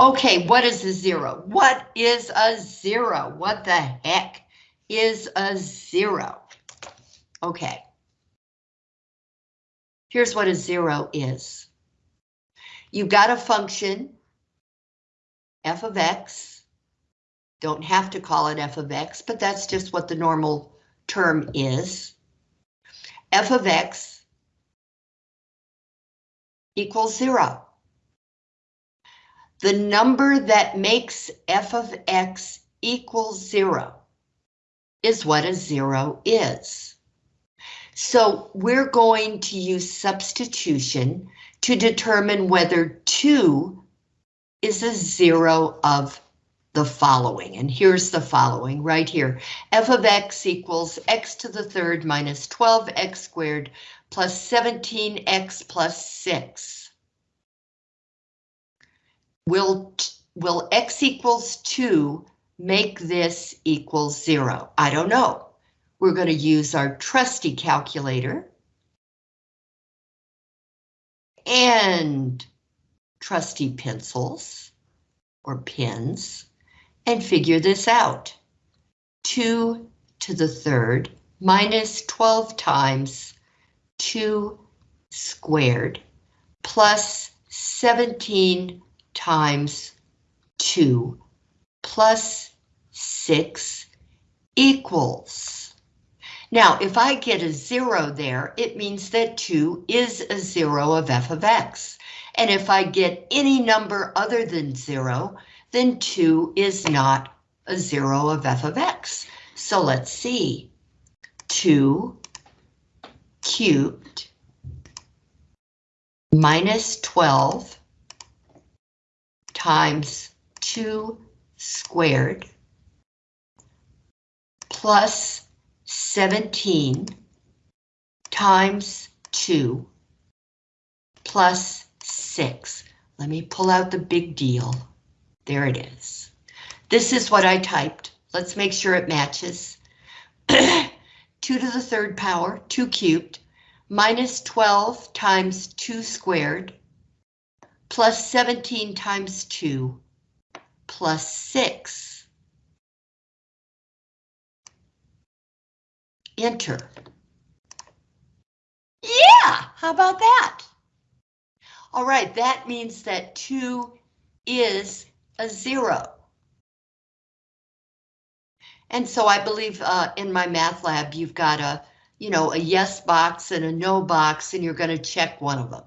Okay, what is a zero? What is a zero? What the heck is a zero? Okay. Here's what a zero is. You've got a function, f of x. Don't have to call it f of x, but that's just what the normal term is. f of x equals zero. The number that makes f of x equals zero is what a zero is. So we're going to use substitution to determine whether 2 is a zero of the following. And here's the following right here. f of x equals x to the third minus 12x squared plus 17x plus 6. Will, will x equals 2 make this equal 0? I don't know. We're going to use our trusty calculator. And trusty pencils or pins and figure this out. 2 to the third minus 12 times 2 squared plus 17 times 2 plus 6 equals now, if I get a zero there, it means that 2 is a zero of f of x. And if I get any number other than 0, then 2 is not a zero of f of x. So let's see. 2 cubed minus 12 times 2 squared plus 17 times 2 plus 6. Let me pull out the big deal. There it is. This is what I typed. Let's make sure it matches. 2 to the third power, 2 cubed, minus 12 times 2 squared, plus 17 times 2, plus 6. enter. Yeah, how about that? All right, that means that 2 is a 0. And so I believe uh, in my MyMathLab, you've got a, you know, a yes box and a no box, and you're going to check one of them.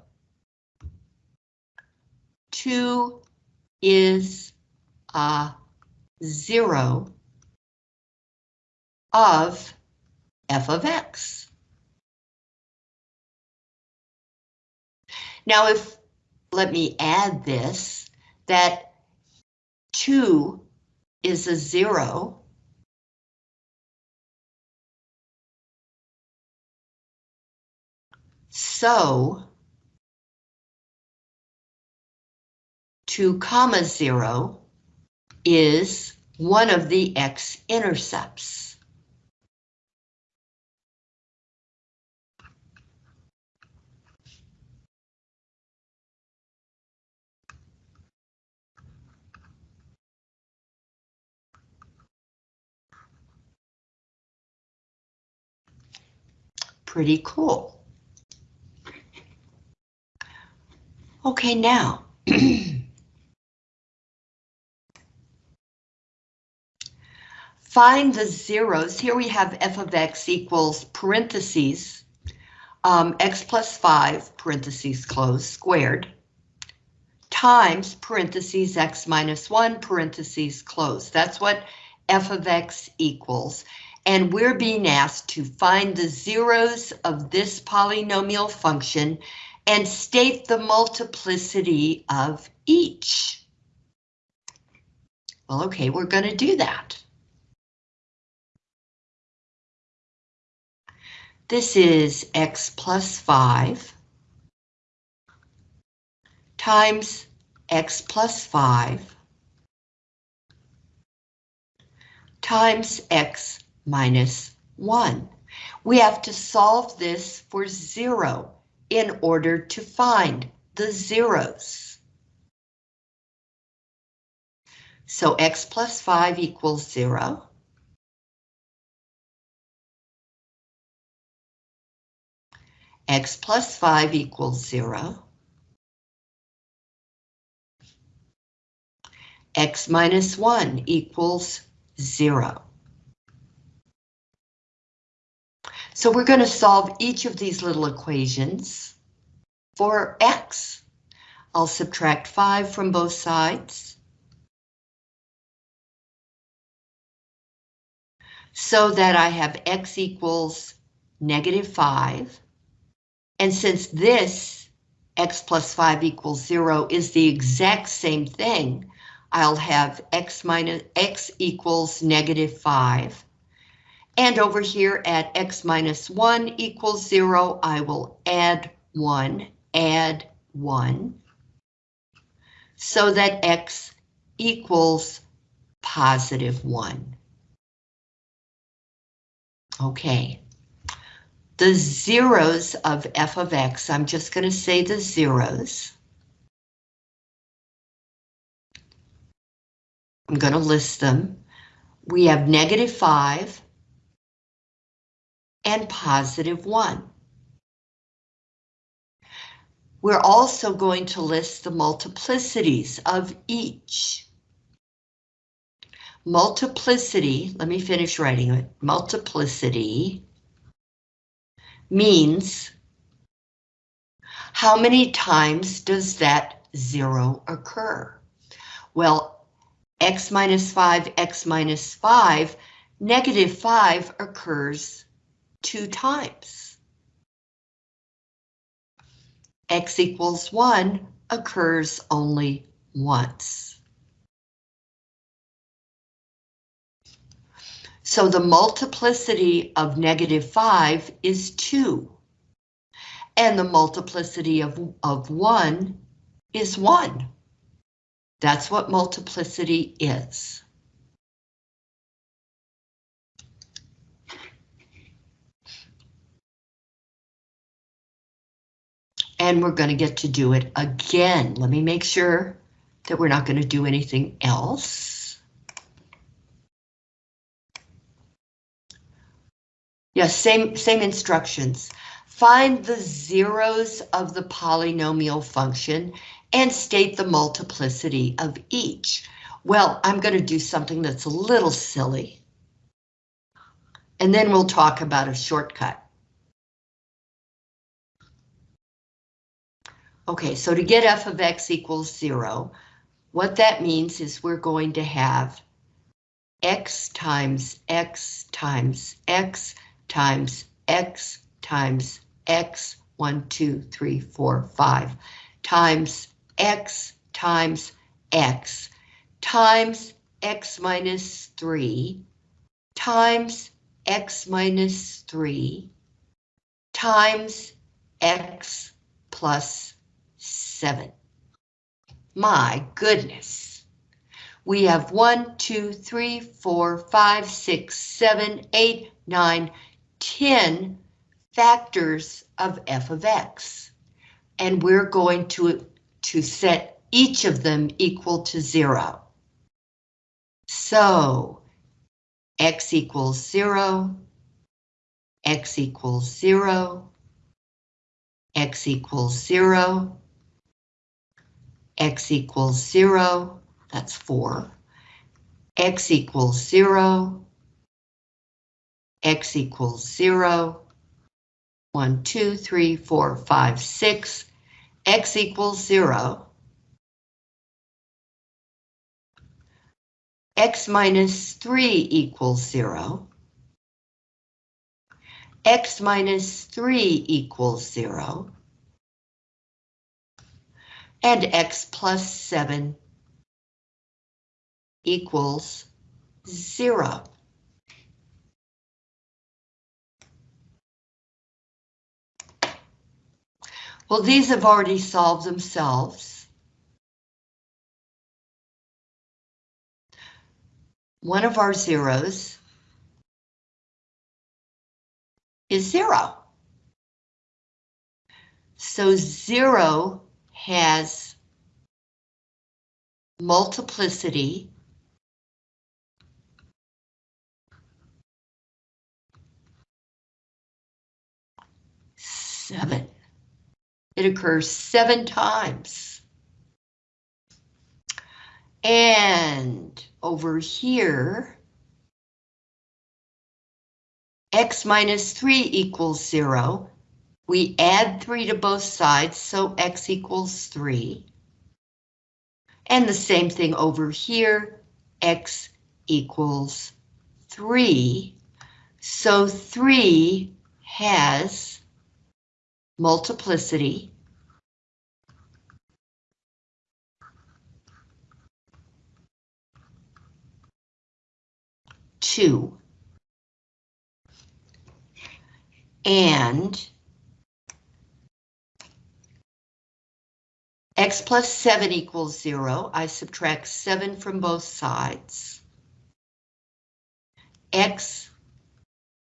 2 is a 0 of f of x. Now if, let me add this, that 2 is a 0, So 2 comma 0 is one of the x-intercepts. Pretty cool. Okay, now. Find the zeros. Here we have f of x equals parentheses, um, x plus 5, parentheses close, squared, times parentheses x minus 1, parentheses close. That's what f of x equals and we're being asked to find the zeros of this polynomial function and state the multiplicity of each. Well, okay, we're going to do that. This is x plus 5 times x plus 5 times x minus 1. We have to solve this for 0 in order to find the zeros. So x plus 5 equals 0. X plus 5 equals 0. x minus 1 equals 0. So we're going to solve each of these little equations for x. I'll subtract 5 from both sides. So that I have x equals negative 5. And since this x plus 5 equals 0 is the exact same thing, I'll have x minus x equals negative 5. And over here at x minus 1 equals 0, I will add 1, add 1, so that x equals positive 1. Okay. The zeros of f of x, I'm just going to say the zeros. I'm going to list them. We have negative 5 and positive 1. We're also going to list the multiplicities of each. Multiplicity, let me finish writing it. Multiplicity means how many times does that zero occur? Well, x minus 5, x minus 5, negative 5 occurs two times. x equals 1 occurs only once. So the multiplicity of negative 5 is 2. And the multiplicity of, of 1 is 1. That's what multiplicity is. And we're going to get to do it again. Let me make sure that we're not going to do anything else. Yes, same, same instructions. Find the zeros of the polynomial function and state the multiplicity of each. Well, I'm going to do something that's a little silly. And then we'll talk about a shortcut. Okay, so to get f of x equals zero, what that means is we're going to have x times x times x times x times x, one, two, three, four, five, times x times x times x minus 3 times x minus 3 times x plus 7. My goodness. We have 1, 2, 3, 4, 5, 6, 7, 8, 9, 10 factors of f of x. And we're going to to set each of them equal to zero. So x equals zero, x equals zero, x equals zero, x equals zero, that's four, x equals zero, x equals zero, one, two, three, four, five, six, x equals zero, x minus 3 equals 0, x minus 3 equals 0, and x plus 7 equals 0. Well, these have already solved themselves. One of our zeros is zero. So zero has multiplicity seven. It occurs seven times. And over here, x minus 3 equals 0. We add 3 to both sides, so x equals 3. And the same thing over here, x equals 3. So 3 has multiplicity. Two. And x plus 7 equals 0. I subtract 7 from both sides. x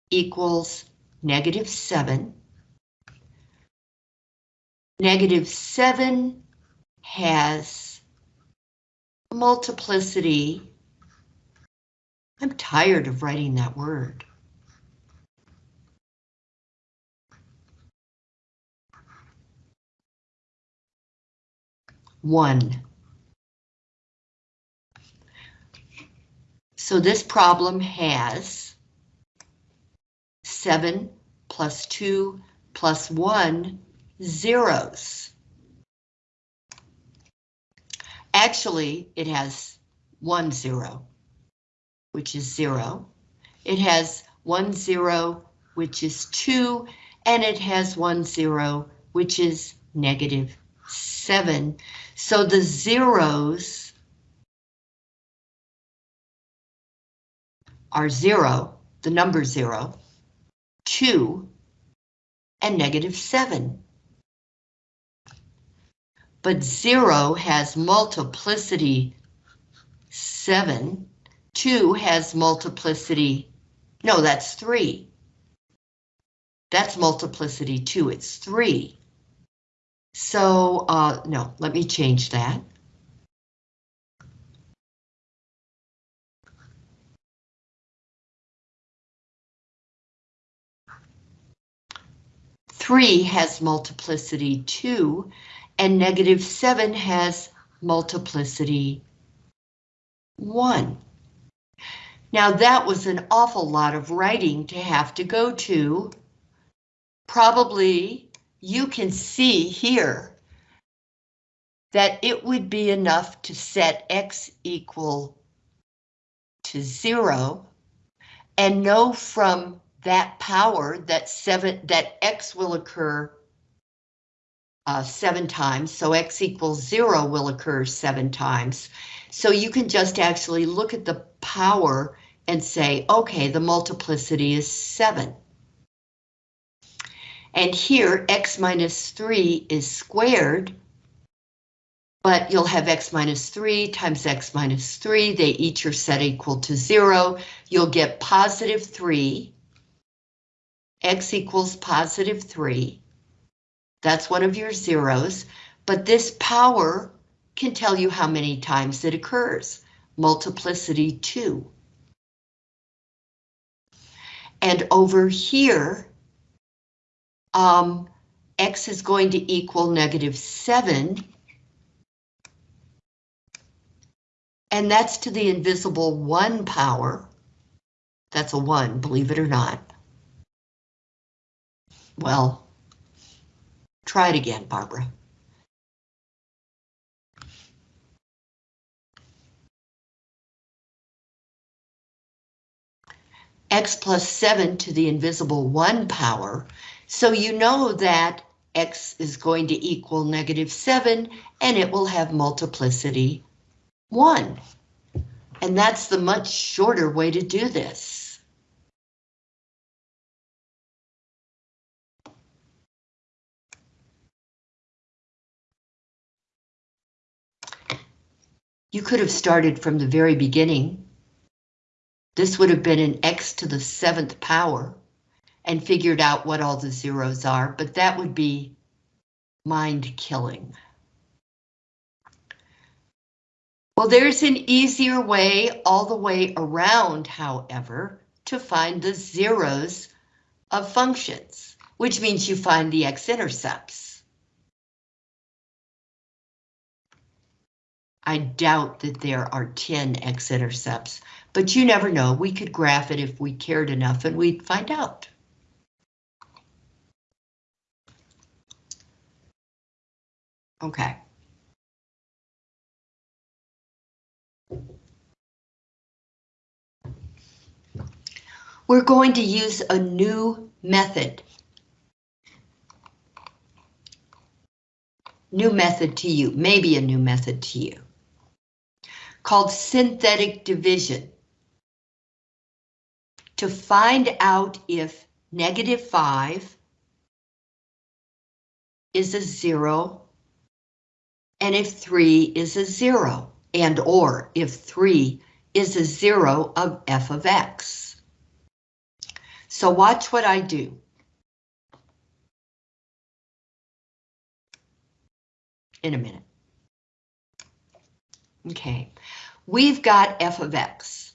equals negative 7. Negative 7 has multiplicity. I'm tired of writing that word. One. So this problem has 7 plus 2 plus 1 zeros. Actually, it has one zero, which is zero. It has one zero, which is two, and it has one zero, which is negative seven. So the zeros are zero, the number zero, two, and negative seven. But zero has multiplicity seven, two has multiplicity, no, that's three. That's multiplicity two, it's three. So, uh, no, let me change that. 3 has multiplicity 2, and negative 7 has multiplicity 1. Now that was an awful lot of writing to have to go to. Probably you can see here that it would be enough to set x equal to 0 and know from that power that seven that x will occur uh, seven times, so x equals zero will occur seven times. So you can just actually look at the power and say, okay, the multiplicity is seven. And here, x minus 3 is squared, but you'll have x minus 3 times x minus 3. They each are set equal to 0. You'll get positive 3 x equals positive 3. That's one of your zeros, but this power can tell you how many times it occurs. Multiplicity 2. And over here, um, x is going to equal negative 7. And that's to the invisible 1 power. That's a 1, believe it or not. Well, try it again, Barbara. x plus 7 to the invisible 1 power, so you know that x is going to equal negative 7, and it will have multiplicity 1. And that's the much shorter way to do this. You could have started from the very beginning. This would have been an x to the seventh power and figured out what all the zeros are, but that would be mind killing. Well, there's an easier way all the way around, however, to find the zeros of functions. which means you find the x-intercepts. I doubt that there are 10 x-intercepts, but you never know. We could graph it if we cared enough and we'd find out. Okay. We're going to use a new method. New method to you, maybe a new method to you. Called synthetic division. To find out if negative 5 is a 0 and if 3 is a 0 and or if 3 is a 0 of f of x. So watch what I do. In a minute. Okay, we've got f of x.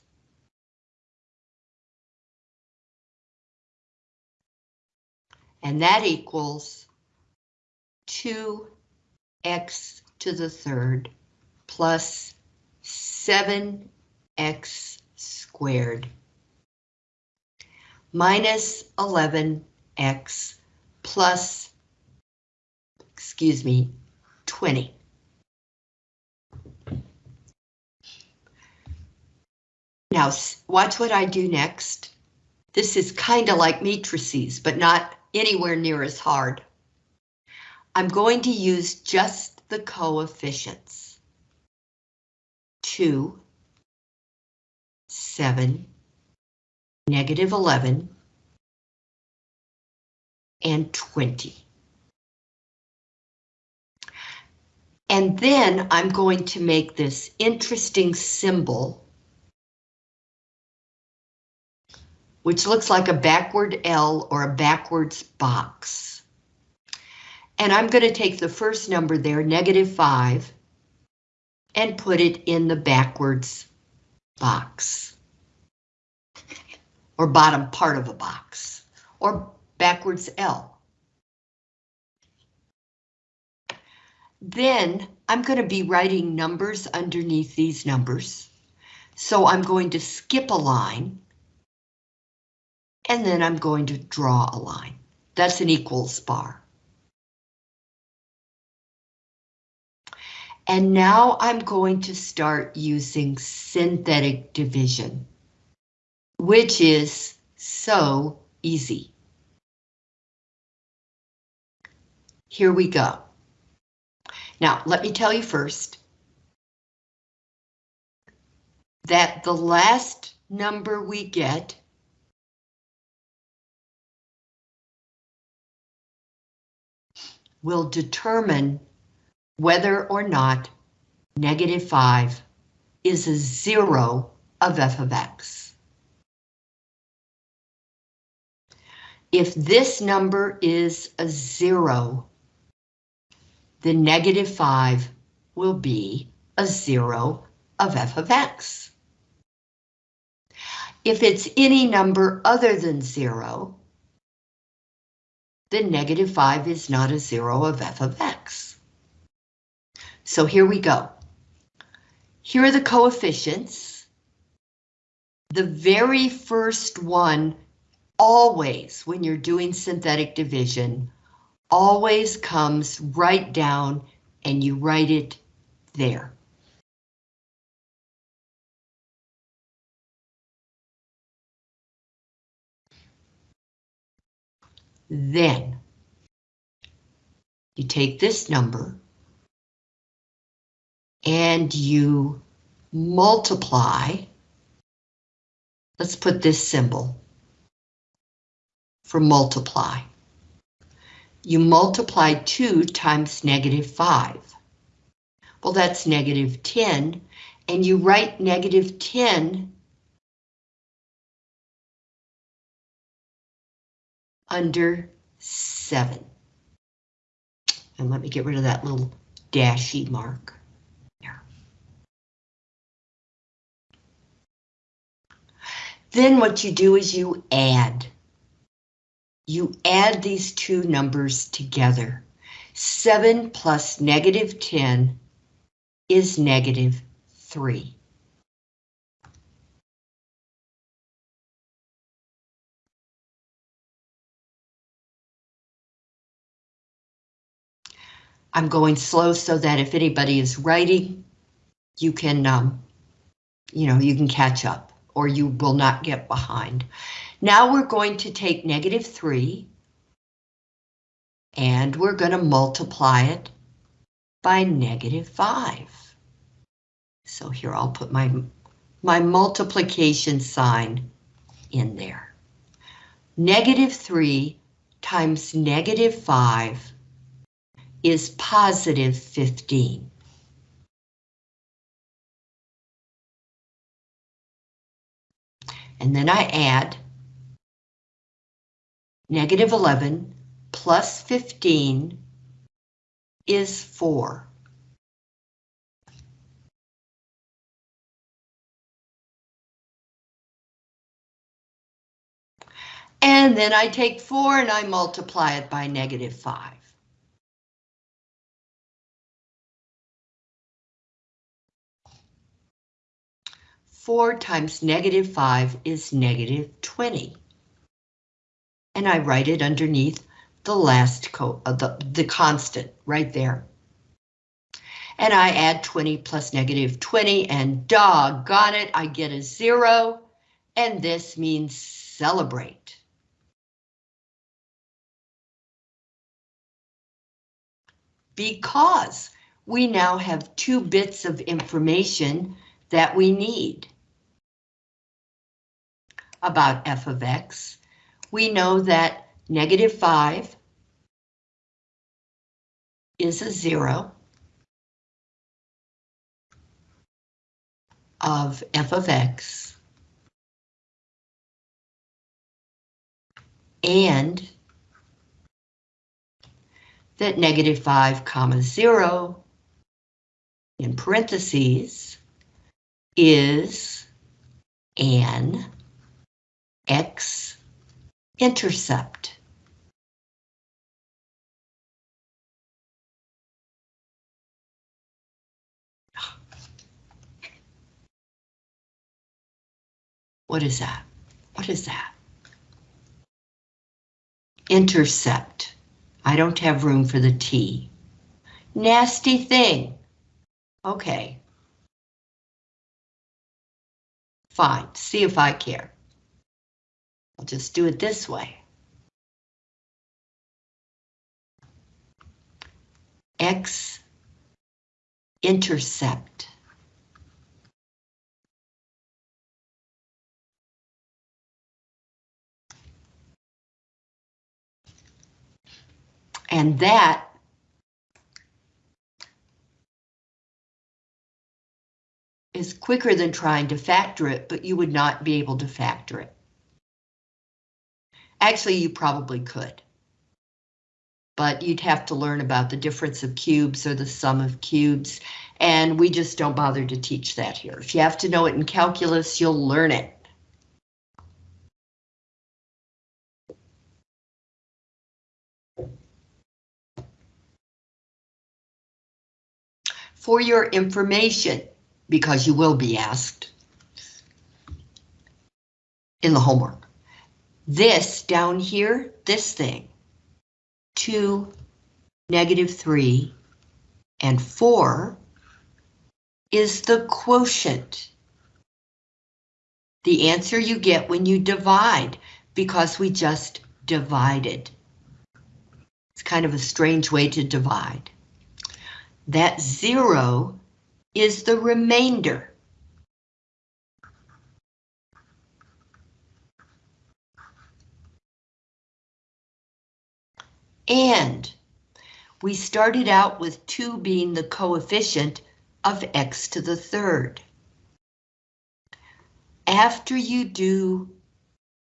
And that equals 2x to the third plus 7x squared minus 11x plus, excuse me, 20. Now, watch what I do next. This is kind of like matrices, but not anywhere near as hard. I'm going to use just the coefficients. 2, 7, negative 11, and 20. And then I'm going to make this interesting symbol, which looks like a backward L or a backwards box. And I'm going to take the first number there, negative 5, and put it in the backwards box or bottom part of a box, or backwards L. Then I'm going to be writing numbers underneath these numbers. So I'm going to skip a line. And then I'm going to draw a line. That's an equals bar. And now I'm going to start using synthetic division which is so easy. Here we go. Now, let me tell you first that the last number we get will determine whether or not negative 5 is a zero of f of x. If this number is a zero, the negative 5 will be a zero of f of x. If it's any number other than zero, then negative 5 is not a zero of f of x. So here we go. Here are the coefficients. The very first one always, when you're doing synthetic division, always comes right down and you write it there. Then you take this number and you multiply. Let's put this symbol for multiply. You multiply 2 times negative 5. Well, that's negative 10, and you write negative 10 under 7. And let me get rid of that little dashy mark. There. Then what you do is you add. you add these two numbers together. 7 plus negative 10 is negative 3. I'm going slow so that if anybody is writing, you can, um, you know, you can catch up or you will not get behind. Now we're going to take negative 3 and we're going to multiply it by negative 5. So here I'll put my, my multiplication sign in there. Negative 3 times negative 5 is positive 15. And then I add negative 11 plus 15 is 4. And then I take 4 and I multiply it by negative 5. 4 times negative 5 is negative 20. And I write it underneath the last co uh, the, the constant right there. And I add 20 plus negative 20 and doggone it, I get a zero. And this means celebrate. Because we now have two bits of information that we need about f of x, we know that negative 5 is a 0 of f of x. And that negative 5 comma 0 in parentheses is an x-intercept. What is that? What is that? Intercept. I don't have room for the T. Nasty thing. Okay. Fine, see if I care. Just do it this way. X intercept. And that is quicker than trying to factor it, but you would not be able to factor it. Actually, you probably could. But you'd have to learn about the difference of cubes or the sum of cubes, and we just don't bother to teach that here. If you have to know it in calculus, you'll learn it. For your information, because you will be asked in the homework. This down here, this thing, 2, negative 3, and 4 is the quotient. The answer you get when you divide, because we just divided. It's kind of a strange way to divide. That zero is the remainder. And we started out with 2 being the coefficient of x to the third. After you do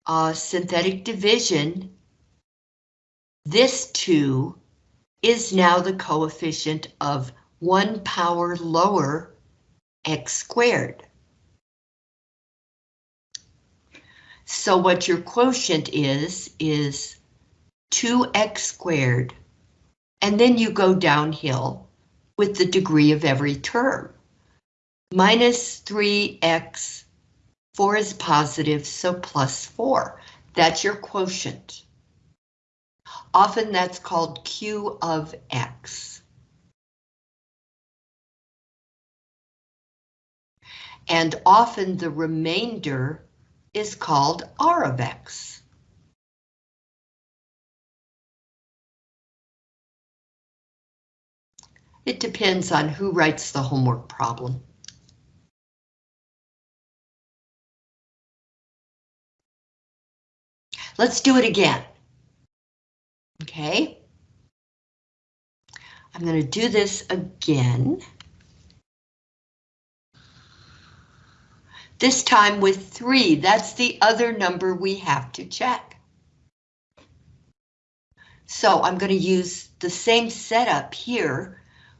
uh, synthetic division, this 2 is now the coefficient of 1 power lower x squared. So what your quotient is, is 2x squared, and then you go downhill with the degree of every term. Minus 3x, 4 is positive, so plus 4. That's your quotient. Often that's called Q of X. And often the remainder is called R of X. It depends on who writes the homework problem. Let's do it again. Okay. I'm going to do this again. This time with three, that's the other number we have to check. So I'm going to use the same setup here.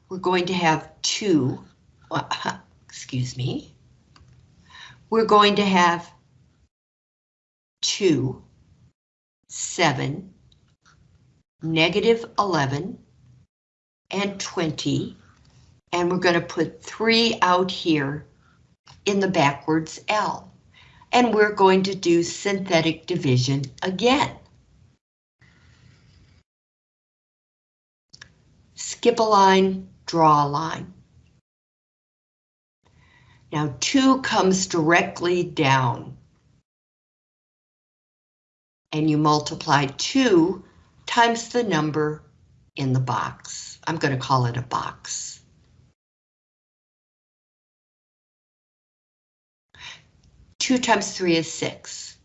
We're going to have two, excuse me. We're going to have two, seven, negative 11, and 20, and we're going to put 3 out here in the backwards L. And we're going to do synthetic division again. Skip a line, draw a line. Now 2 comes directly down. And you multiply 2 times the number in the box. I'm going to call it a box. Two times three is six.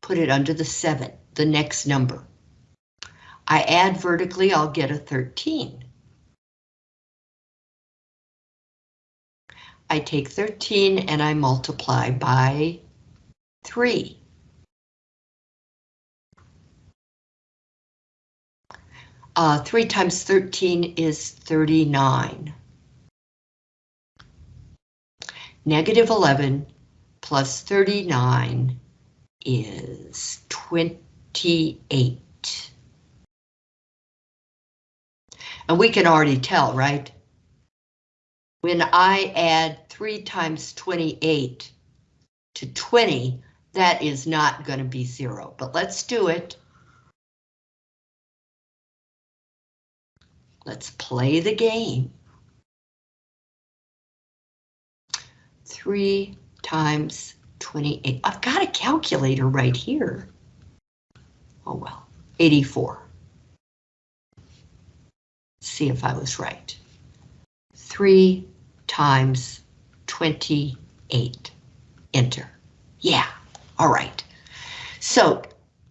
Put it under the seven, the next number. I add vertically, I'll get a 13. I take 13 and I multiply by 3. Uh, 3 times 13 is 39. Negative 11 plus 39 is 28. And we can already tell, right? When I add 3 times 28 to 20, that is not going to be 0, but let's do it. Let's play the game. Three times 28. I've got a calculator right here. Oh well, 84. See if I was right. 3 times 28. Enter. Yeah, all right. So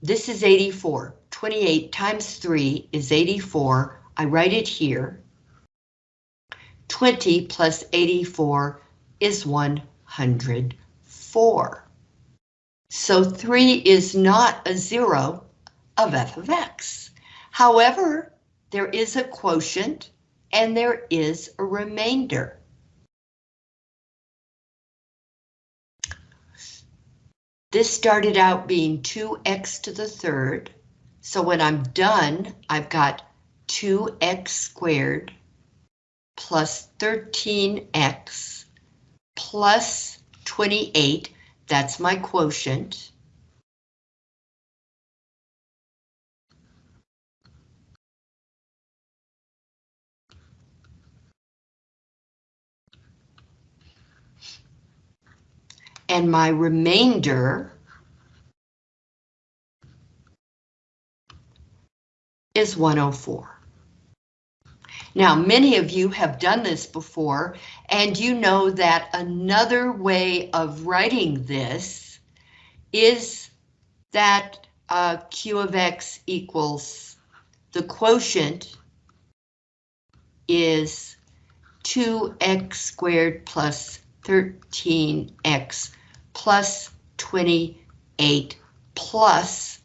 this is 84. 28 times 3 is 84. I write it here. 20 plus 84 is 104. So 3 is not a zero of f of x. However, there is a quotient and there is a remainder. This started out being 2x to the third. So when I'm done, I've got 2x squared plus 13x plus 28, that's my quotient. And my remainder is 104. Now, many of you have done this before, and you know that another way of writing this is that uh, Q of X equals the quotient is 2x squared plus 13x plus 28 plus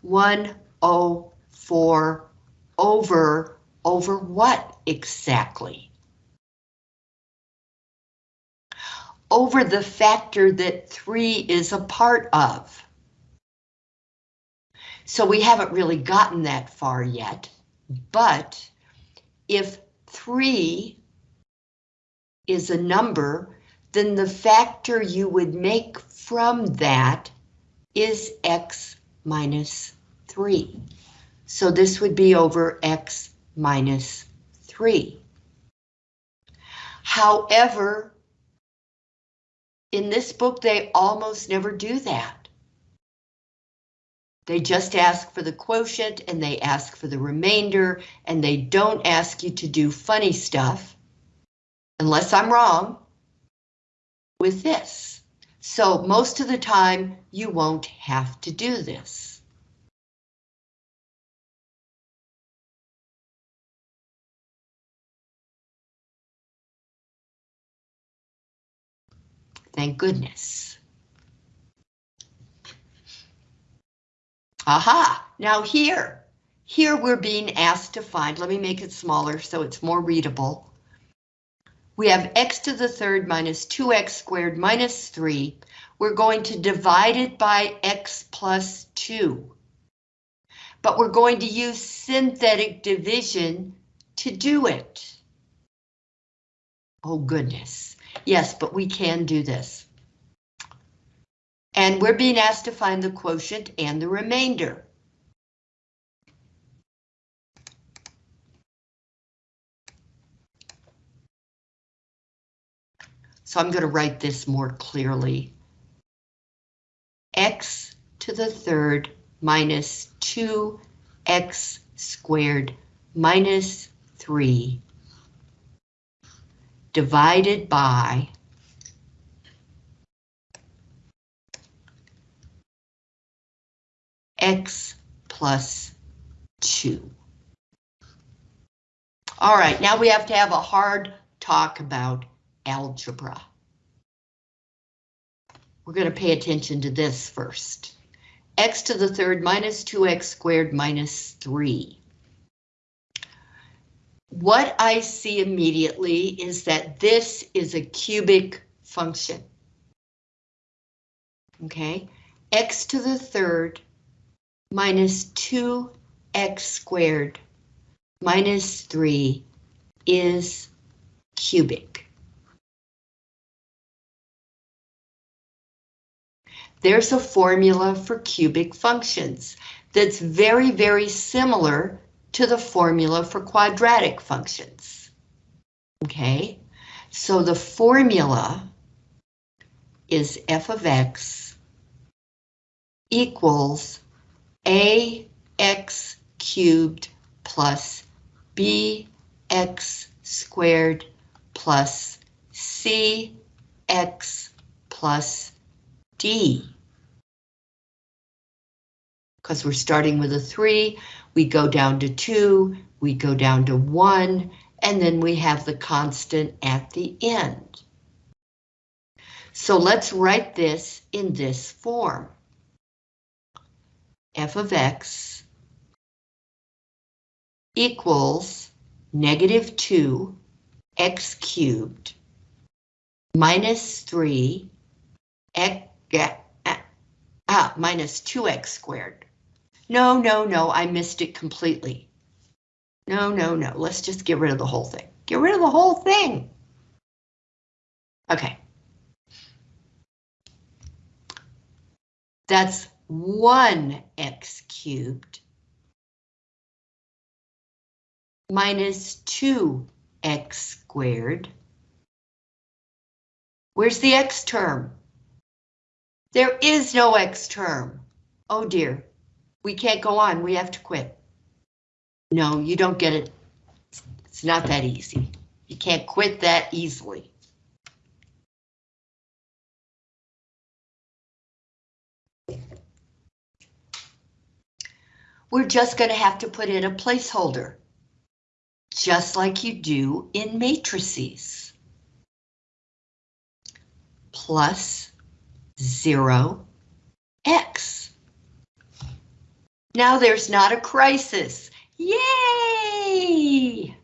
104 over over what exactly? Over the factor that 3 is a part of. So we haven't really gotten that far yet, but if 3 is a number, then the factor you would make from that is x minus 3. So this would be over x minus 3. However, in this book, they almost never do that. They just ask for the quotient and they ask for the remainder and they don't ask you to do funny stuff, unless I'm wrong, with this. So most of the time you won't have to do this. Thank goodness. Aha, now here, here we're being asked to find, let me make it smaller so it's more readable. We have x to the third minus 2x squared minus 3. We're going to divide it by x plus 2. But we're going to use synthetic division to do it. Oh goodness. Yes, but we can do this. And we're being asked to find the quotient and the remainder. So I'm going to write this more clearly. x to the third minus 2x squared minus 3 divided by x plus 2. All right, now we have to have a hard talk about algebra. We're going to pay attention to this first. x to the third minus 2x squared minus 3. What I see immediately is that this is a cubic function. Okay, x to the third minus 2x squared minus 3 is cubic. There's a formula for cubic functions that's very, very similar to the formula for quadratic functions. Okay, so the formula is f of x equals ax cubed plus bx squared plus cx plus d. Because we're starting with a 3, we go down to 2, we go down to 1, and then we have the constant at the end. So let's write this in this form f of x equals negative 2 x cubed minus 3 x, ah, minus 2x squared. No, no, no, I missed it completely. No, no, no, let's just get rid of the whole thing. Get rid of the whole thing. Okay. That's 1x cubed minus 2x squared. Where's the x term? There is no x term. Oh dear, we can't go on, we have to quit. No, you don't get it. It's not that easy. You can't quit that easily. we're just going to have to put in a placeholder, just like you do in matrices. Plus 0, x. Now there's not a crisis. Yay!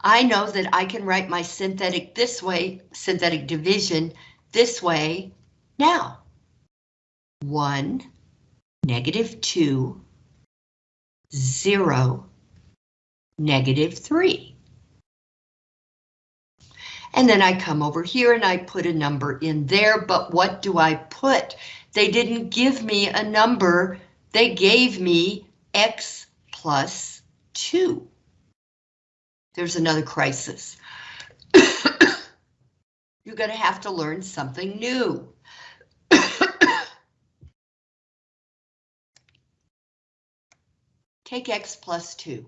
I know that I can write my synthetic this way, synthetic division this way now. 1 negative 2, 0, negative 3. And then I come over here and I put a number in there, but what do I put? They didn't give me a number, they gave me x plus 2. There's another crisis. You're going to have to learn something new. Take x plus 2.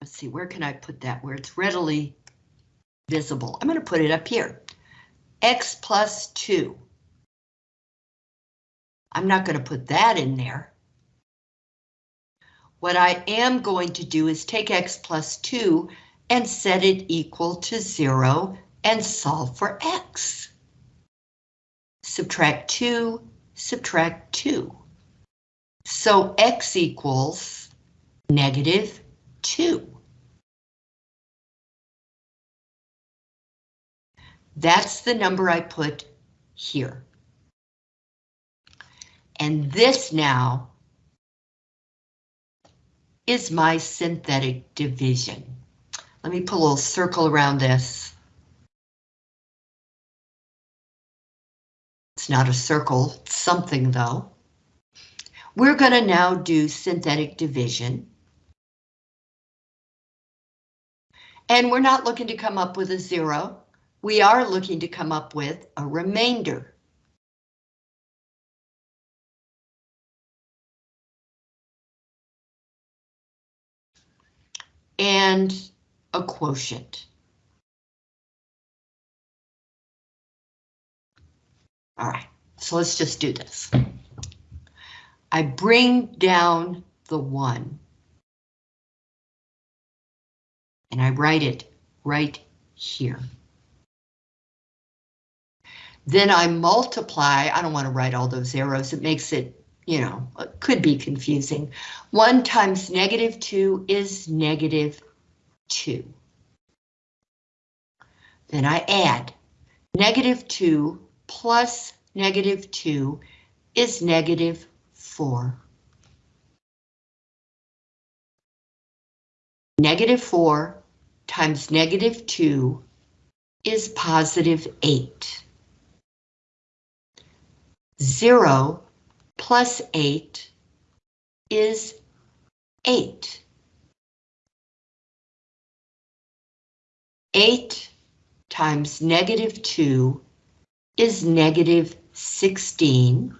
Let's see, where can I put that where it's readily visible? I'm going to put it up here. x plus 2. I'm not going to put that in there. What I am going to do is take x plus 2 and set it equal to 0 and solve for x. Subtract 2, subtract 2. So x equals negative 2. That's the number I put here. And this now is my synthetic division. Let me put a little circle around this. It's not a circle, it's something though. We're going to now do synthetic division. And we're not looking to come up with a zero. We are looking to come up with a remainder. And a quotient. All right, so let's just do this. I bring down the one. And I write it right here. Then I multiply, I don't want to write all those arrows, it makes it, you know, could be confusing. 1 times negative 2 is negative 2. Then I add, negative 2 plus negative 2 is negative 4. Negative 4 times negative 2 is positive 8. 0 plus 8 is 8. 8 times negative 2 is negative 16.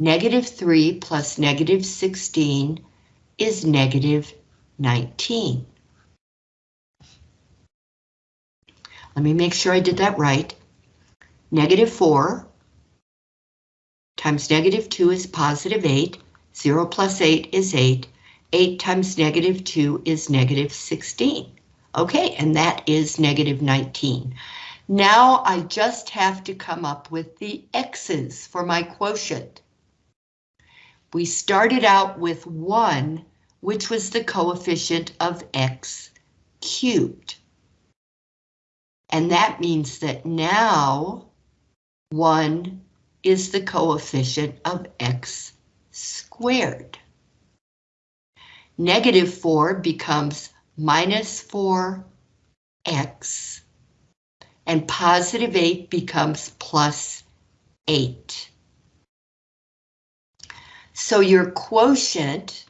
Negative 3 plus negative 16 is negative 19. Let me make sure I did that right. Negative 4 times negative 2 is positive 8. 0 plus 8 is 8. 8 times negative 2 is negative 16. Okay, and that is negative 19. Now I just have to come up with the x's for my quotient. We started out with 1, which was the coefficient of x cubed. And that means that now 1 is the coefficient of x squared. Negative 4 becomes minus 4x, and positive 8 becomes plus 8. So your quotient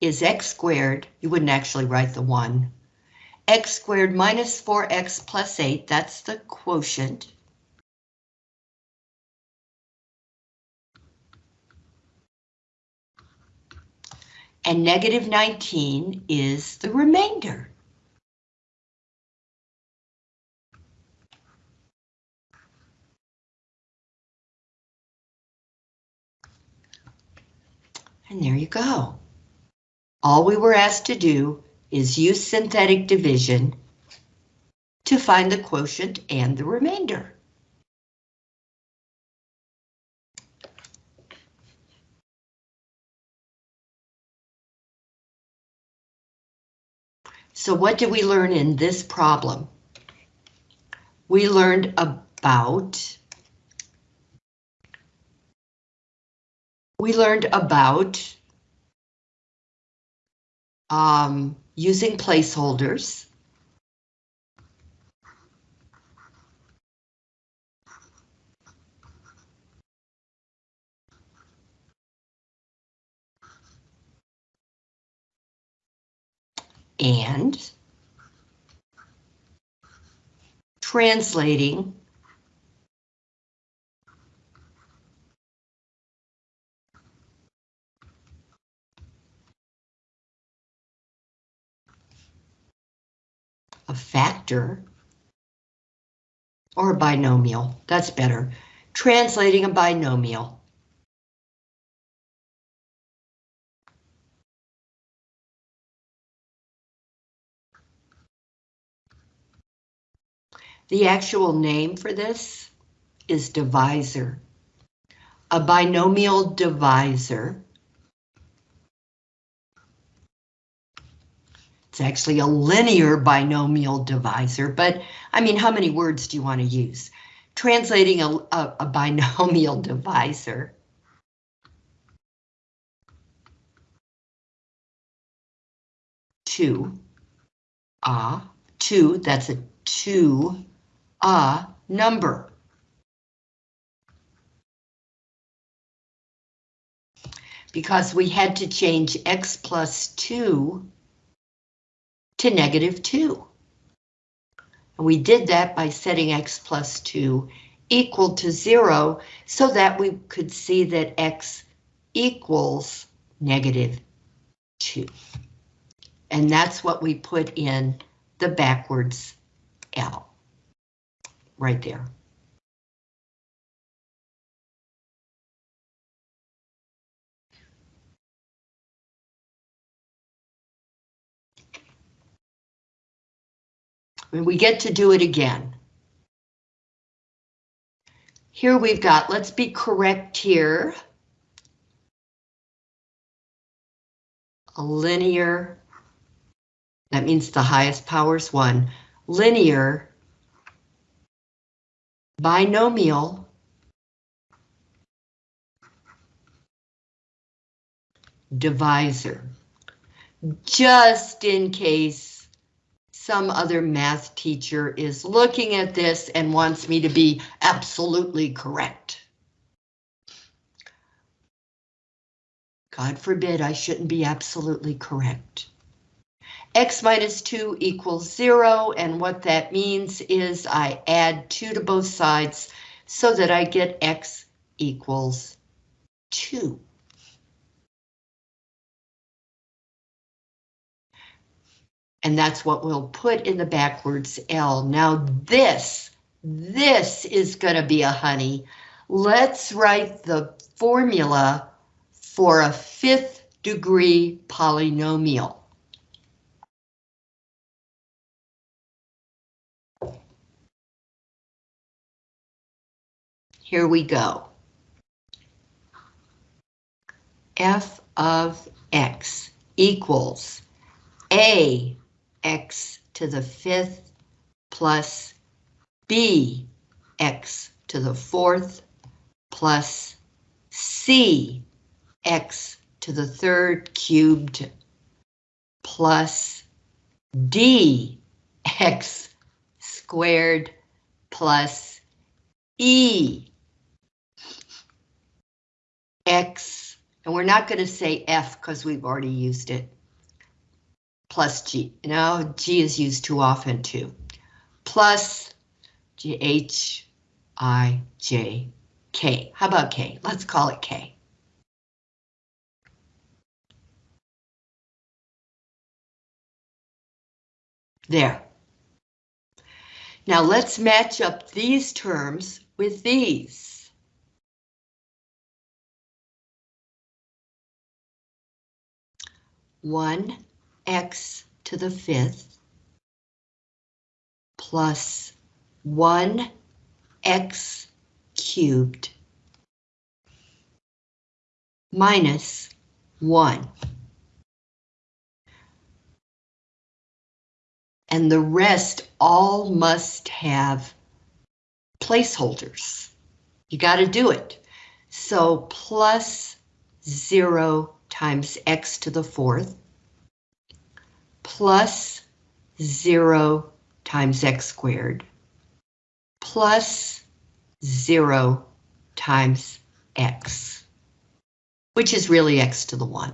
is x squared, you wouldn't actually write the 1, x squared minus 4x plus 8, that's the quotient. And negative 19 is the remainder. And there you go. All we were asked to do is use synthetic division to find the quotient and the remainder. So what did we learn in this problem? we learned about we learned about um, using placeholders. And translating factor or a binomial, that's better. Translating a binomial. The actual name for this is divisor. A binomial divisor It's actually a linear binomial divisor, but I mean, how many words do you want to use? Translating a, a, a binomial divisor. Two, ah, uh, two, that's a two, ah, uh, number. Because we had to change x plus 2 to negative 2. And we did that by setting x plus 2 equal to 0 so that we could see that x equals negative 2. And that's what we put in the backwards L right there. We get to do it again. Here we've got, let's be correct here. A linear, that means the highest power is one, linear binomial divisor. Just in case some other math teacher is looking at this and wants me to be absolutely correct. God forbid I shouldn't be absolutely correct. X minus 2 equals 0, and what that means is I add 2 to both sides so that I get X equals 2. And that's what we'll put in the backwards L. Now this, this is going to be a honey. Let's write the formula for a fifth degree polynomial. Here we go. f of x equals a x to the fifth plus b x to the fourth plus c x to the third cubed plus d x squared plus e x, and we're not going to say f because we've already used it plus G. Now G is used too often too. Plus G H I J K. How about K? Let's call it K. There. Now let's match up these terms with these. One x to the fifth plus 1x cubed minus 1. And the rest all must have placeholders. You got to do it. So plus 0 times x to the fourth plus 0 times x squared plus 0 times x, which is really x to the 1.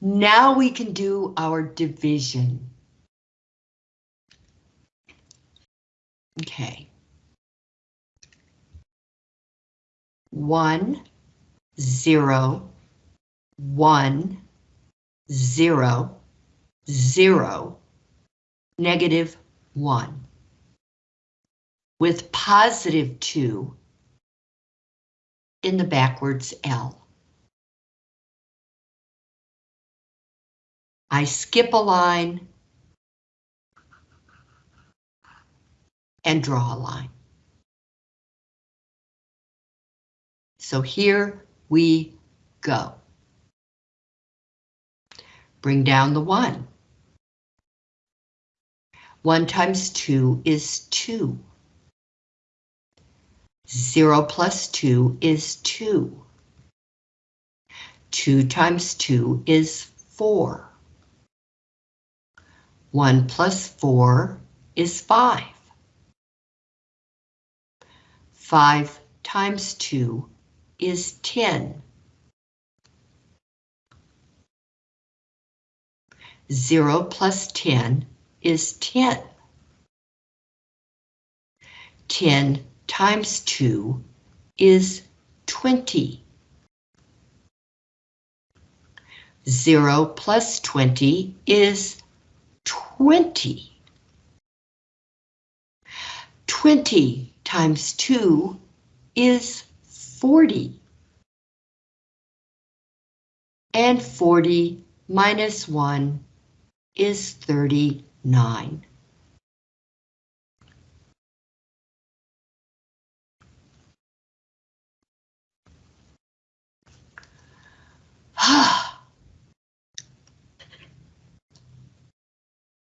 Now we can do our division. Okay. One, zero, one, zero, zero, negative one. With positive two in the backwards L. I skip a line and draw a line. So here we go. Bring down the one. One times two is two. Zero plus two is two. Two times two is four. 1 plus 4 is 5. 5 times 2 is 10. 0 plus 10 is 10. 10 times 2 is 20. 0 plus 20 is 20. 20 times 2 is 40. And 40 minus 1 is 39. Ah.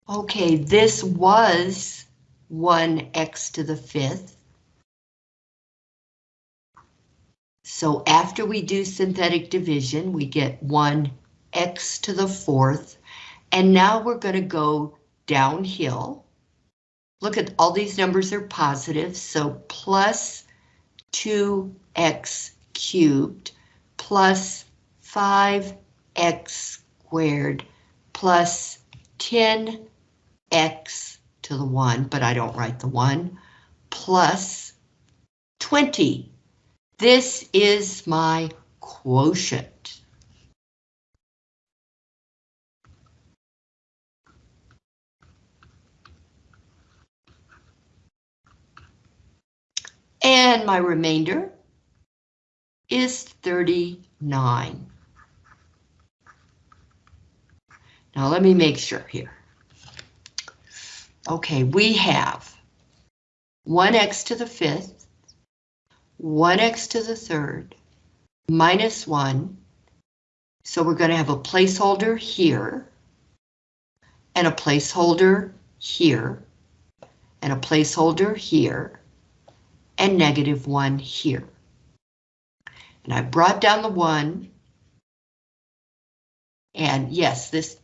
Okay, this was 1x to the fifth. So after we do synthetic division, we get 1x to the fourth. And now we're going to go downhill. Look at all these numbers are positive, so plus 2x cubed plus 5x squared plus 10 x to the 1, but I don't write the 1, plus 20. This is my quotient. And my remainder is 39. Now let me make sure here. Okay, we have 1x to the fifth, 1x to the third, minus 1. So we're going to have a placeholder here, and a placeholder here, and a placeholder here, and negative 1 here. And I brought down the 1, and yes, this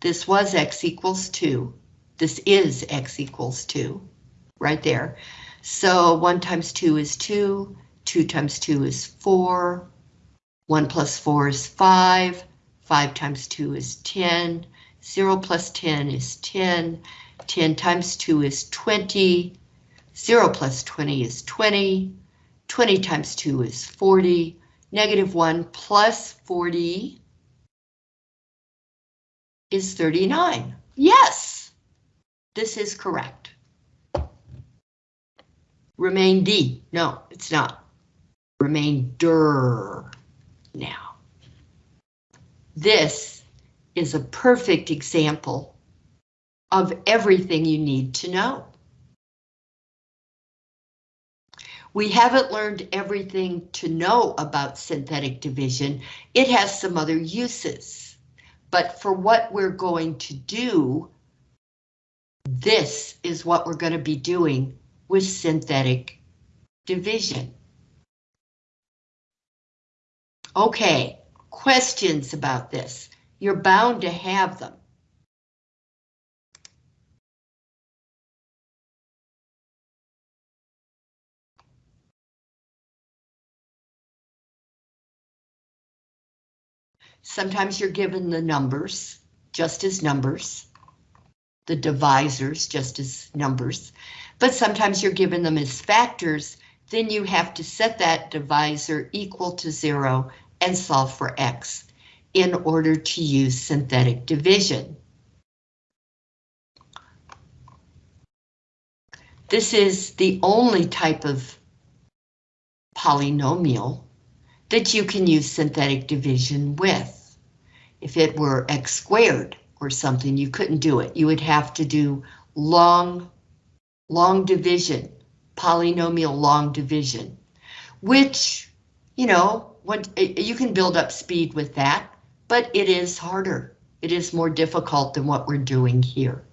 this was x equals 2. This is x equals 2, right there. So 1 times 2 is 2, 2 times 2 is 4, 1 plus 4 is 5, 5 times 2 is 10, 0 plus 10 is 10, 10 times 2 is 20, 0 plus 20 is 20, 20 times 2 is 40, negative 1 plus 40 is 39. Yes, this is correct. Remain D. No, it's not. Remain Remainder now. This is a perfect example of everything you need to know. We haven't learned everything to know about synthetic division. It has some other uses. But for what we're going to do, this is what we're going to be doing with synthetic division. Okay, questions about this? You're bound to have them. Sometimes you're given the numbers, just as numbers. The divisors, just as numbers. But sometimes you're given them as factors, then you have to set that divisor equal to zero and solve for x in order to use synthetic division. This is the only type of polynomial that you can use synthetic division with. If it were x squared or something, you couldn't do it. You would have to do long, long division, polynomial long division, which, you know, what you can build up speed with that, but it is harder. It is more difficult than what we're doing here.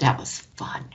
That was fun.